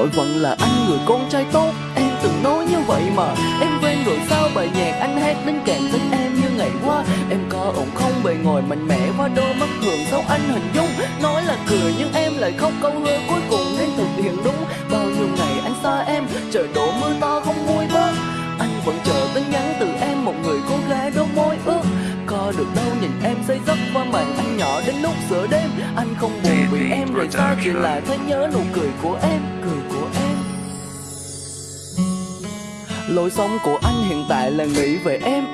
Rồi vẫn là anh người con trai tốt. Em từng nói như vậy mà Em quên rồi sao bài nhạc anh hát đến càng thích em như ngày qua. Em có ổn không? Bề ngồi mạnh mẽ qua đôi mắt thường sao anh hình dung? Nói là cười nhưng em lại khóc câu hứa cuối cùng nên thực hiện đúng. Bao nhiêu ngày anh xa em Trời đổ mưa to không nguôi bớt. Anh vẫn chờ tin nhắn từ em một người cô gái đôi môi ước. Có được đâu nhìn em say giấc qua màn anh nhỏ đến lúc giữa đêm. Anh không buồn vì em rời xa chỉ là thấy nhớ nụ cười của em cười của em. Lối sống của anh hiện tại là nghĩ về em.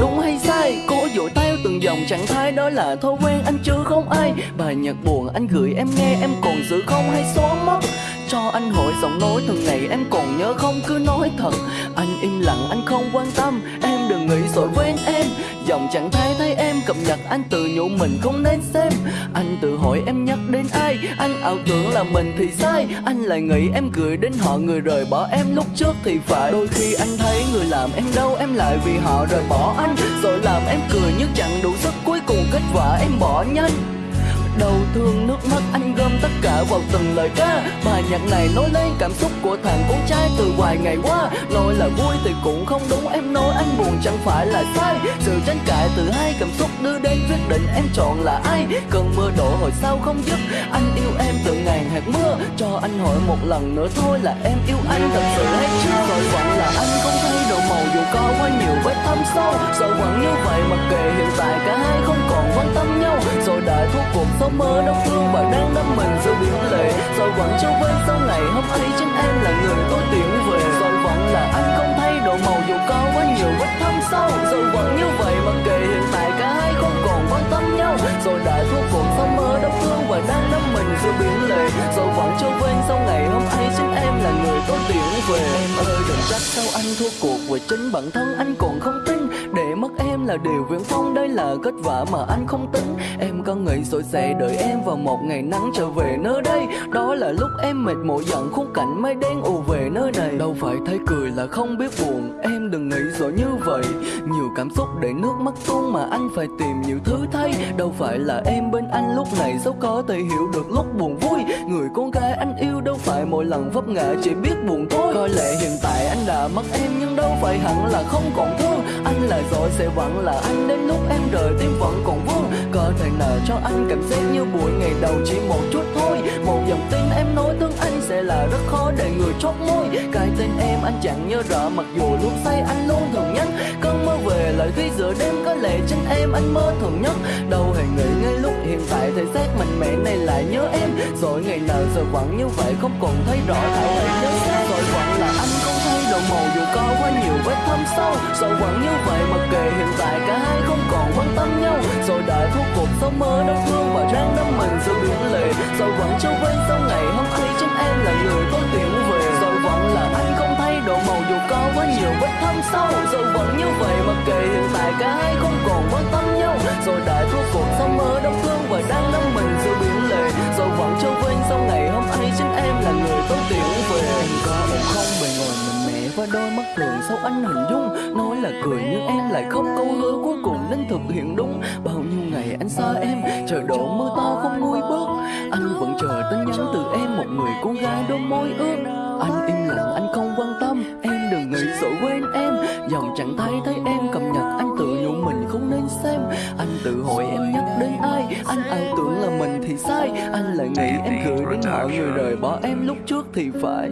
Đúng hay sai, cố dội theo từng dòng trạng thái đó là thói quen anh chứ không ai. Bài nhạc buồn anh gửi em nghe em còn giữ không hay xóa mất. Cho anh hỏi giọng nói từng ngày em còn nhớ không? Cứ nói thật Anh im lặng anh không quan tâm. Em đừng nghĩ rồi quên em Dòng chẳng thấy thấy em cập nhật, anh tự nhủ mình không nên xem. Anh tự hỏi em nhắc đến ai, Anh ảo tưởng là mình thì sai. Anh lại nghĩ em gửi đến họ, người rời bỏ em lúc trước thì phải. Đôi khi anh thấy người làm em đau, em lại vì họ rời bỏ anh. Rồi làm em cười nhưng chẳng đủ sức, cuối cùng kết quả em bỏ nhanh. Đau thương nước mắt cả vào từng lời ca. Bài nhạc này nói lên cảm xúc của thằng con trai từ vài ngày qua. Nói là vui thì cũng không đúng, em nói anh buồn chẳng phải là sai. Sự tranh cãi từ hai cảm xúc đưa đến quyết định em chọn là ai. Cơn mưa đổ hồi sau không dứt Anh yêu em từ ngàn hạt mưa. Cho anh hỏi một lần nữa thôi là em yêu anh thật sự hay chưa? Rồi vẫn là anh không thay đổi màu dù có quá nhiều vết thâm sâu. Rồi vẫn như vậy mặc kệ hiện tại cả hai không còn quan tâm nhau. Rồi đại thuốc cuộc sống mơ đau thương và đang đắm mình giữa biển lệ Rồi vẫn quên sau ngày hôm ấy chính em là người tôi tiễn về. Rồi vẫn là anh không thay đổi màu, dù có quá nhiều vết thâm sâu. Rồi vẫn như vậy, mặc kệ hiện tại cả hai không còn quan tâm nhau. Rồi đã thua cuộc sống mơ đau thương và đang đắm mình giữa biển lệ. Rồi vẫn chưa quên sau ngày hôm ấy chính em là người tôi tiễn về. Em ơi, đừng trách sao anh thua cuộc và chính bản thân anh còn không tin. Để mất em là điều viễn phong đây là kết quả mà anh không tính. Em có nghĩ rồi sẽ đợi em vào một ngày nắng trở về nơi đây? Đó là lúc em mệt mỏi giận khung cảnh mây đen ù về nơi này. Đâu phải thấy cười là không biết buồn, Em đừng nghĩ rồi như vậy. Nhiều cảm xúc để nước mắt tuôn mà anh phải tìm nhiều thứ thay. Đâu phải là em bên anh lúc này sao có thể hiểu được lúc buồn vui. Người con gái anh yêu đâu phải mỗi lần vấp ngã chỉ biết buồn thôi. Coi lẽ hiện tại anh đã mất em nhưng đâu phải hẳn là không còn thương. Anh là rồi sẽ vẫn là anh đến lúc em rời tim vẫn còn vui. Có thể nở cho anh cảm giác như buổi ngày đầu chỉ một chút thôi. Một dòng tin em nói thương anh sẽ là rất khó để người chốt môi. Cái tên em anh chẳng nhớ rõ, mặc dù lúc say anh luôn thường nhắn. Cơn mơ về lại khi giữa đêm, có lẽ chính em anh mơ thường nhất. Đâu hề nghĩ ngay lúc hiện tại thể xác mạnh mẽ này lại nhớ em. Rồi ngày nào rồi vẫn như vậy, không còn thấy rõ thảo hãy nhớ Rồi vẫn là anh không thay đổi màu dù có quá nhiều vết thâm sâu. Rồi vẫn như vậy, mặc kệ hiện tại cả hai không còn gió mơ đau thương và ráng đắm mình giữa biển lệ. Rồi vẫn châu quên sau ngày hôm ấy chúng em là người tôi và đôi mắt thường sâu anh hình dung Nói là cười nhưng em lại không câu hứa cuối cùng nên thực hiện đúng. Bao nhiêu ngày anh xa em Trời đổ mưa to không nguôi bớt Anh vẫn chờ tin nhắn từ em, Một người con gái đôi môi ướt. Anh im lặng, anh không quan tâm, Em đừng nghĩ sợ quên em. Dòng chẳng thấy thấy em cập nhật, Anh tự nhủ mình không nên xem. Anh tự hỏi em nhắc đến ai, Anh ai tưởng là mình thì sai. Anh lại nghĩ em gửi đến họ người rời bỏ em lúc trước thì phải.